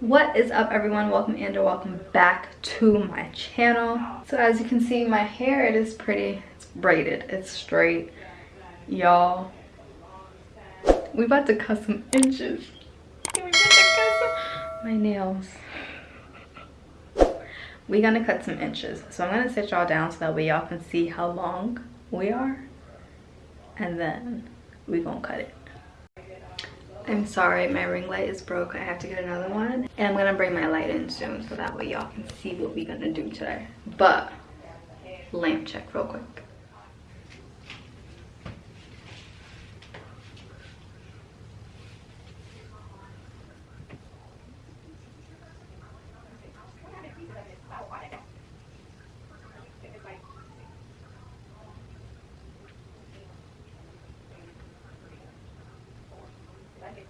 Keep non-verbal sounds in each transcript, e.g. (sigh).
what is up everyone? Welcome and welcome back to my channel. So as you can see my hair it is pretty it's braided. It's straight. Y'all we about to cut some inches. My nails. We gonna cut some inches. So i'm gonna sit y'all down so that way y'all can see how long we are. And then we gonna cut it I'm sorry, my ring light is broke. I have to get another one. And I'm gonna bring my light in soon so that way y'all can see what we're gonna do today. But, lamp check real quick.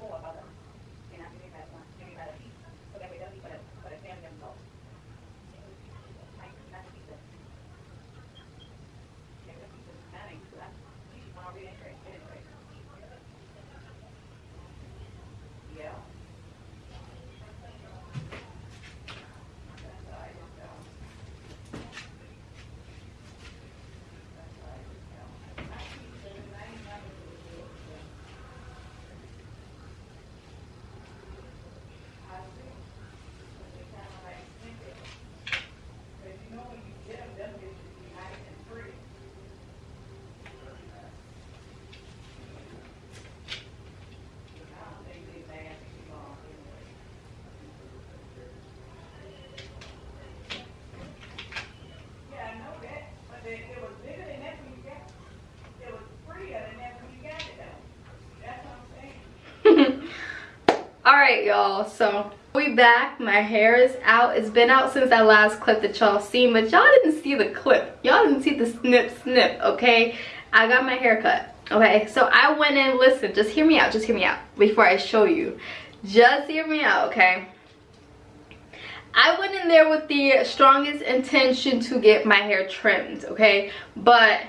All right y'all so we back my hair is out it's been out since that last clip that y'all seen but y'all didn't see the clip y'all didn't see the snip snip okay? I got my hair cut okay? So i went in listen just hear me out just hear me out before i show you. Just hear me out okay? I went in there with the strongest intention to get my hair trimmed, okay? But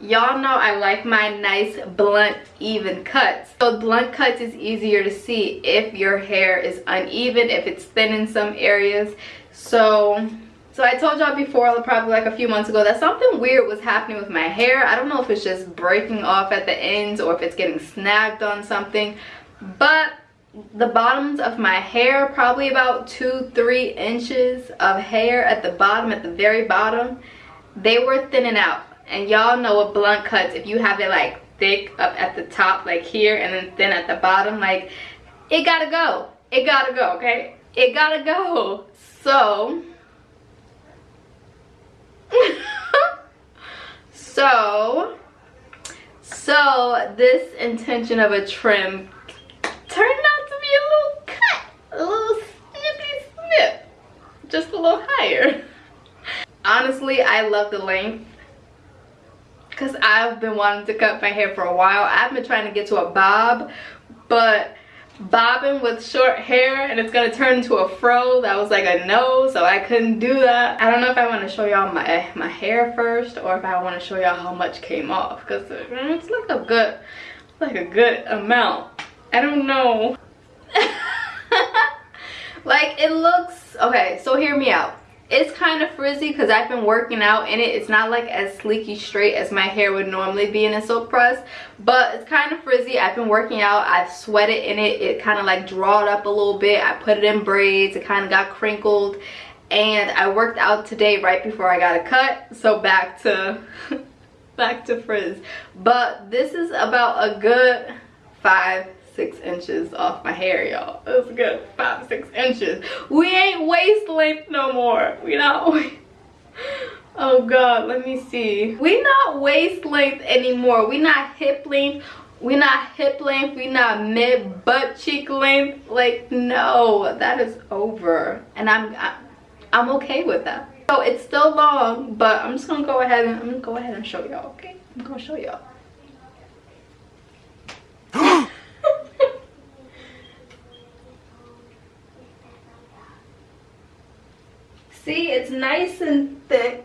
y'all know I like my nice blunt even cuts. So blunt cuts is easier to see if your hair is uneven if it's thin in some areas. So so I told y'all before probably like a few months ago that something weird was happening with my hair. I don't know if it's just breaking off at the ends or if it's getting snagged on something but the bottoms of my hair probably about two three inches of hair at the bottom at the very bottom they were thinning out and y'all know what blunt cuts if you have it like thick up at the top like here and then thin at the bottom like it gotta go. It gotta go okay? It gotta go. So (laughs) so so this intention of a trim turned out to be a little cut a little snippy snip just a little higher. (laughs) Honestly i love the length because I've been wanting to cut my hair for a while. I've been trying to get to a bob, but bobbing with short hair and it's gonna turn into a fro that was like a no so i couldn't do that. I don't know if i want to show y'all my my hair first or if i want to show y'all how much came off because mm, it's like a good like a good amount. I don't know. (laughs) Like it looks okay so hear me out it's kind of frizzy because I've been working out in it. It's not like as sleeky straight as my hair would normally be in a silk press. But it's kind of frizzy. I've been working out. I've sweated in it. It kind of like drawed up a little bit. I put it in braids. It kind of got crinkled. And I worked out today right before I got a cut. So back to... (laughs) back to frizz. But this is about a good five six inches off my hair y'all. It's good five six inches. We ain't waist length no more. We not (laughs) oh god let me see. We not waist length anymore. We not hip length. We not hip length. We not mid butt cheek length. Like no that is over. And i'm i'm okay with that. So it's still long but i'm just gonna go ahead and i'm gonna go ahead and show y'all okay? I'm gonna show y'all See, it's nice and thick.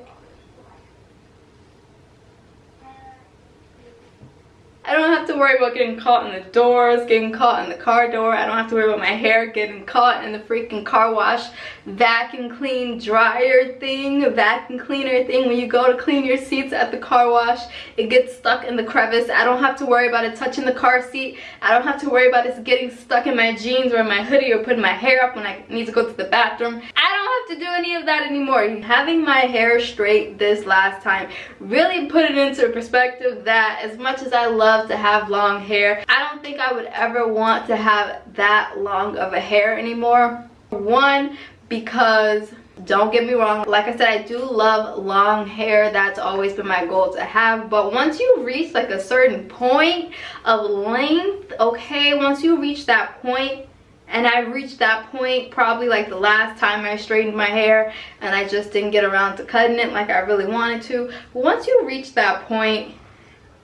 I don't have to worry about getting caught in the doors, getting caught in the car door. I don't have to worry about my hair getting caught in the freaking car wash vacuum clean dryer thing, vacuum cleaner thing. When you go to clean your seats at the car wash, it gets stuck in the crevice. I don't have to worry about it touching the car seat. I don't have to worry about it getting stuck in my jeans or my hoodie or putting my hair up when I need to go to the bathroom. I don't have to do any of that anymore. Having my hair straight this last time really put it into perspective that as much as I love to have long hair, I don't think I would ever want to have that long of a hair anymore. One, because don't get me wrong like i said i do love long hair that's always been my goal to have but once you reach like a certain point of length okay once you reach that point and I reached that point probably like the last time I straightened my hair and I just didn't get around to cutting it like I really wanted to. But once you reach that point,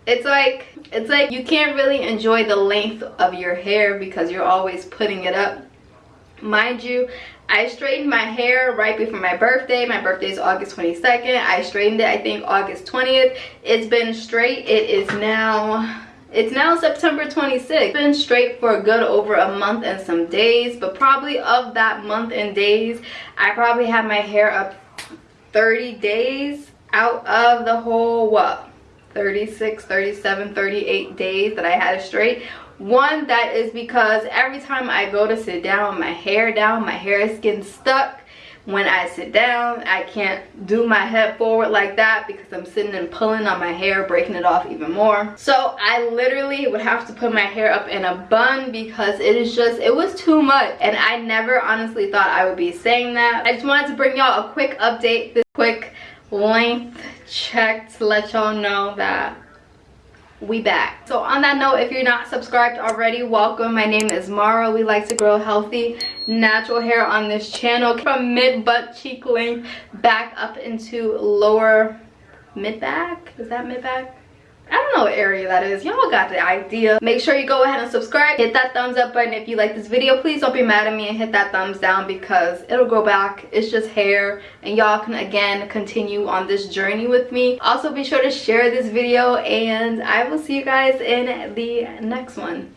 it's like it's like you can't really enjoy the length of your hair because you're always putting it up. Mind you, I straightened my hair right before my birthday. My birthday is August 22nd. I straightened it I think August 20th. It's been straight. It is now it's now September 26th. Been straight for a good over a month and some days, but probably of that month and days, I probably had my hair up 30 days out of the whole, what, 36, 37, 38 days that I had it straight. One, that is because every time I go to sit down, my hair down, my hair is getting stuck. When I sit down I can't do my head forward like that because I'm sitting and pulling on my hair breaking it off even more. So I literally would have to put my hair up in a bun because it is just it was too much. And I never honestly thought I would be saying that. I just wanted to bring y'all a quick update this quick length check to let y'all know that we back. So on that note if you're not subscribed already welcome. My name is mara. We like to grow healthy natural hair on this channel. From mid butt cheek length back up into lower mid back? Is that mid back I don't know what area that is. Y'all got the idea. Make sure you go ahead and subscribe. Hit that thumbs up button if you like this video. Please don't be mad at me and hit that thumbs down because it'll grow back. It's just hair and y'all can again continue on this journey with me. Also be sure to share this video and I will see you guys in the next one.